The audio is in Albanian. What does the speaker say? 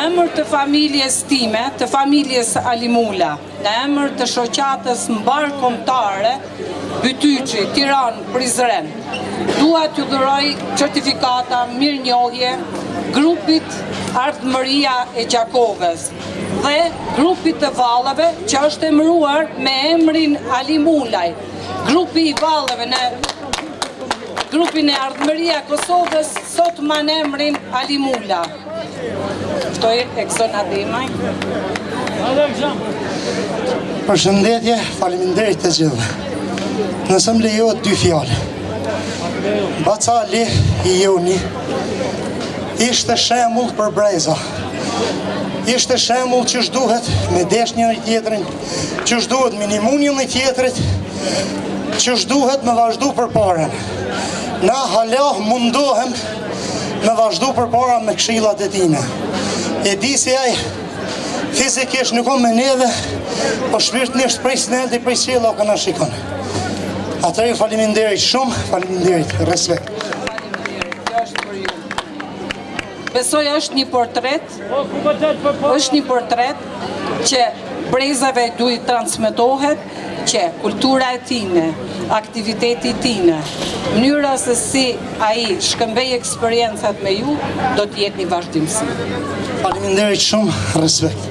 emër të familjes time, të familjes Ali Mula, në emër të shoqatës mbarëkombëtare Bytyçi, Tiranë, Prizren, dua t'ju dhuroj certifikata mirënjohje grupit Ardhmëria e Gjakovës, dhe grupit të valleve që është emruar me emrin Ali Mula, grupi i valleve në grupin e Ardhmëria e Kosovës, sot mban emrin Ali Mula. Këto e këzën adimaj. Përshëndetje, faleminderit të gjithë. Nëse m'lejohet dy fjallë. Baca Ali i joni ishte shemull për breza. Ishte shembull qysh duhet me desht njëri-tjetrin, qysh duhet me i nimu njëni-tjetrit, qysh duhet me vazhdu përpara. Na hala mundohem me vazhdu përpara me kshilat e tina. E di se ai fizikisht nuk â me neve, por po shpirtnisht prej së nalti prej qiellit na shikon. Atëherë ju faleminderit shumë, faleminderit, respekt. Faleminderit, kjo është për ju. Besoj është një portret, është një portret që brezave duhet t'u transmetohet që kultura e tine, aktiviteti i tine, mënyra se si ai shkëmbeu eksperiencat me ju, do të jetë një vazhdimësi. Faleminderit shumë, respekt.